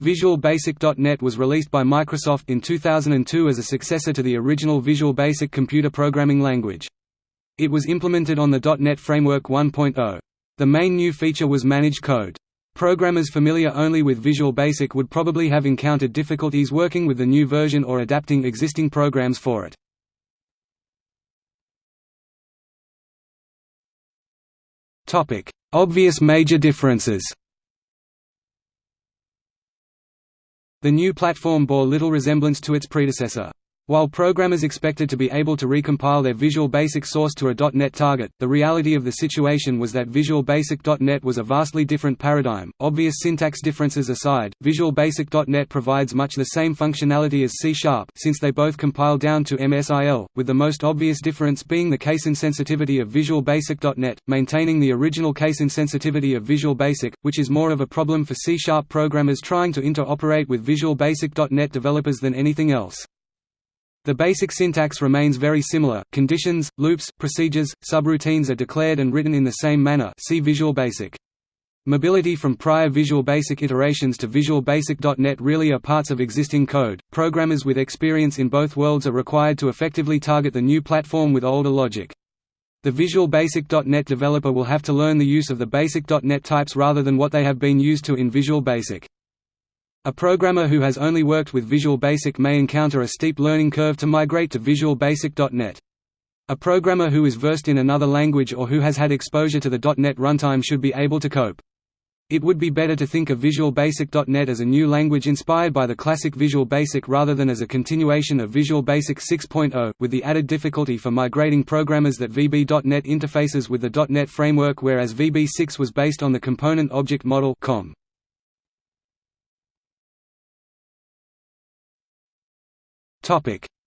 Visual Basic.NET was released by Microsoft in 2002 as a successor to the original Visual Basic computer programming language. It was implemented on the .NET Framework 1.0. The main new feature was managed code. Programmers familiar only with Visual Basic would probably have encountered difficulties working with the new version or adapting existing programs for it. Obvious major differences The new platform bore little resemblance to its predecessor. While programmers expected to be able to recompile their Visual Basic source to a .NET target, the reality of the situation was that Visual Basic.NET was a vastly different paradigm. Obvious syntax differences aside, Visual Basic.NET provides much the same functionality as C Sharp since they both compile down to MSIL, with the most obvious difference being the case insensitivity of Visual Basic.NET, maintaining the original case insensitivity of Visual Basic, which is more of a problem for C Sharp programmers trying to interoperate with Visual Basic.NET developers than anything else. The basic syntax remains very similar. Conditions, loops, procedures, subroutines are declared and written in the same manner. See Visual Basic. Mobility from prior Visual Basic iterations to Visual Basic.NET really are parts of existing code. Programmers with experience in both worlds are required to effectively target the new platform with older logic. The Visual Basic.NET developer will have to learn the use of the Basic.NET types rather than what they have been used to in Visual Basic. A programmer who has only worked with Visual Basic may encounter a steep learning curve to migrate to Visual Basic.NET. A programmer who is versed in another language or who has had exposure to the .NET runtime should be able to cope. It would be better to think of Visual Basic.NET as a new language inspired by the classic Visual Basic rather than as a continuation of Visual Basic 6.0, with the added difficulty for migrating programmers that VB.NET interfaces with the .NET framework whereas VB6 was based on the Component Object Model COM.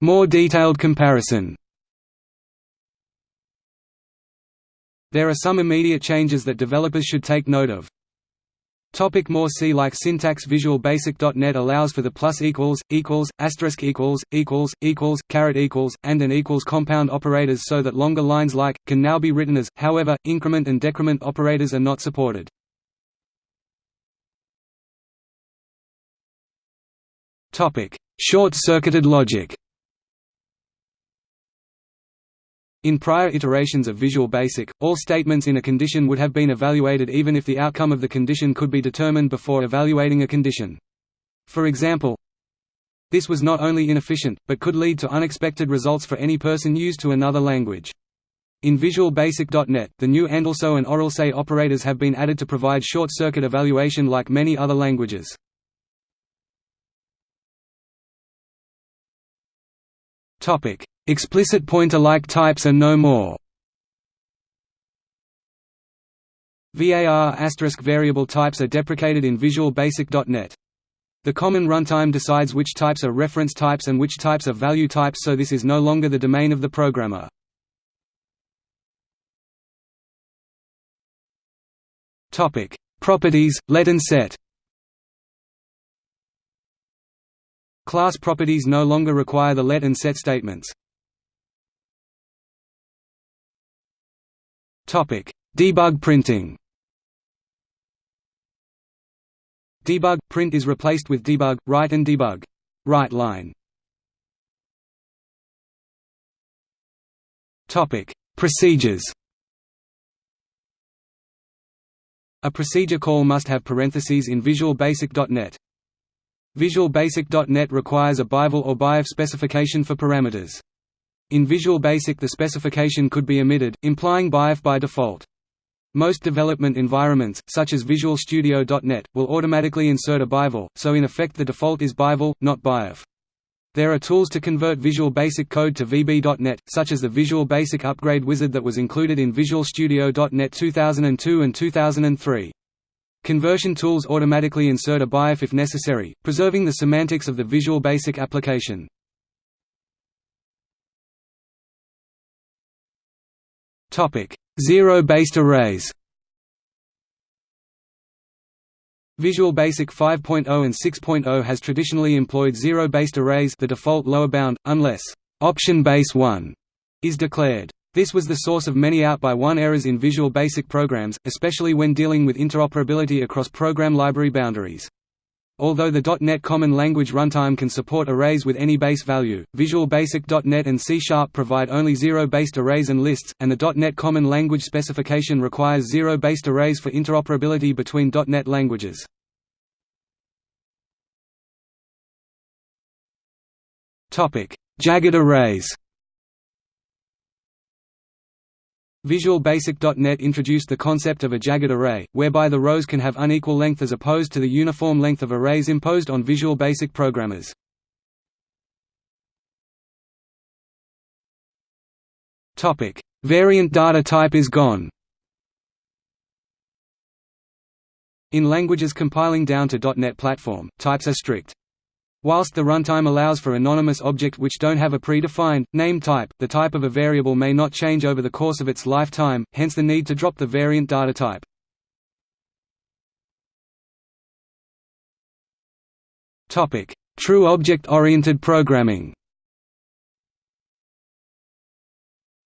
More detailed comparison There are some immediate changes that developers should take note of. Topic more C-like syntax Visual Basic.NET allows for the plus equals, equals, asterisk equals, equals, equals, caret equals, and an equals compound operators so that longer lines like, can now be written as, however, increment and decrement operators are not supported. Topic Short-circuited logic In prior iterations of Visual Basic, all statements in a condition would have been evaluated even if the outcome of the condition could be determined before evaluating a condition. For example, this was not only inefficient, but could lead to unexpected results for any person used to another language. In Visual Basic.NET, the new ANDALSO and OR-else operators have been added to provide short-circuit evaluation like many other languages. Topic: Explicit pointer-like types are no more. VAR asterisk variable types are deprecated in Visual Basic.NET. The common runtime decides which types are reference types and which types are value types so this is no longer the domain of the programmer. Properties, let and set Class properties no longer require the let and set statements. Topic: Debug printing. Debug print is replaced with debug write and debug write line. Topic: Procedures. A procedure call must have parentheses in Visual Basic.NET. Visual Basic.NET requires a ByVal or ByRef specification for parameters. In Visual Basic the specification could be omitted, implying ByRef by default. Most development environments, such as Visual Studio.NET, will automatically insert a ByVal, so in effect the default is ByVal, not ByRef. There are tools to convert Visual Basic code to VB.NET, such as the Visual Basic Upgrade Wizard that was included in Visual Studio.NET 2002 and 2003. Conversion tools automatically insert a ByRef if necessary, preserving the semantics of the Visual Basic application. Zero-based arrays Visual Basic 5.0 and 6.0 has traditionally employed zero-based arrays the default lower bound, unless option base 1 is declared. This was the source of many out-by-one errors in Visual Basic programs, especially when dealing with interoperability across program library boundaries. Although the .NET Common Language Runtime can support arrays with any base value, Visual Basic .NET and C Sharp provide only zero-based arrays and lists, and the .NET Common Language specification requires zero-based arrays for interoperability between .NET languages. Jagged arrays Visual Basic.NET introduced the concept of a jagged array, whereby the rows can have unequal length as opposed to the uniform length of arrays imposed on Visual Basic programmers. Variant data type is gone In languages compiling down to .NET Platform, types are strict. Whilst the runtime allows for anonymous object which don't have a predefined, name type, the type of a variable may not change over the course of its lifetime, hence the need to drop the variant data type. True object-oriented programming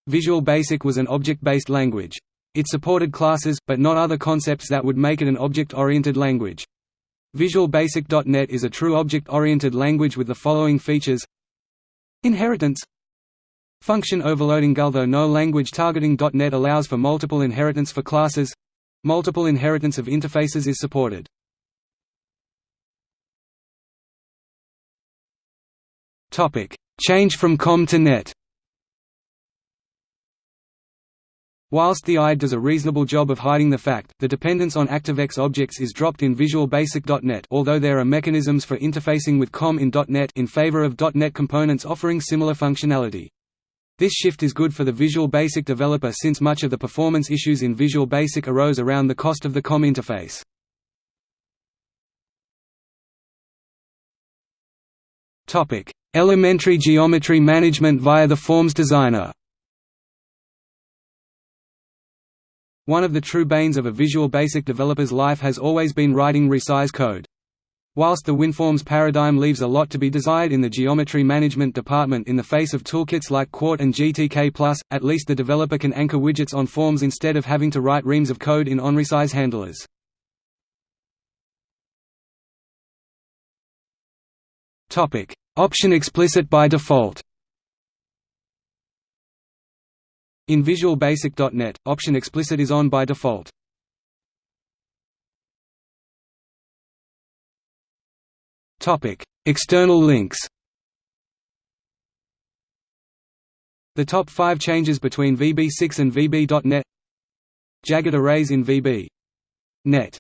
Visual Basic was an object-based language. It supported classes, but not other concepts that would make it an object-oriented language. Visual Basic.NET is a true object-oriented language with the following features. Inheritance. Function overloading Although no language targeting .NET allows for multiple inheritance for classes, multiple inheritance of interfaces is supported. Change from COM to NET Whilst the IDE does a reasonable job of hiding the fact, the dependence on ActiveX objects is dropped in Visual Basic.NET although there are mechanisms for interfacing with COM in .NET in favor of .NET components offering similar functionality. This shift is good for the Visual Basic developer since much of the performance issues in Visual Basic arose around the cost of the COM interface. Topic: Elementary geometry management via the Forms Designer One of the true banes of a Visual Basic developer's life has always been writing resize code. Whilst the WinForms paradigm leaves a lot to be desired in the geometry management department in the face of toolkits like Qt and GTK+, at least the developer can anchor widgets on forms instead of having to write reams of code in onResize handlers. Option explicit by default In Visual Basic.NET, option explicit is on by default. External links. The top 5 changes between VB6 and VB.NET Jagged arrays in VB.NET